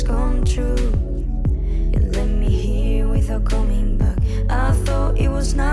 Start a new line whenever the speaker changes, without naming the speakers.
dreams come true You let me here without coming back. I thought it was not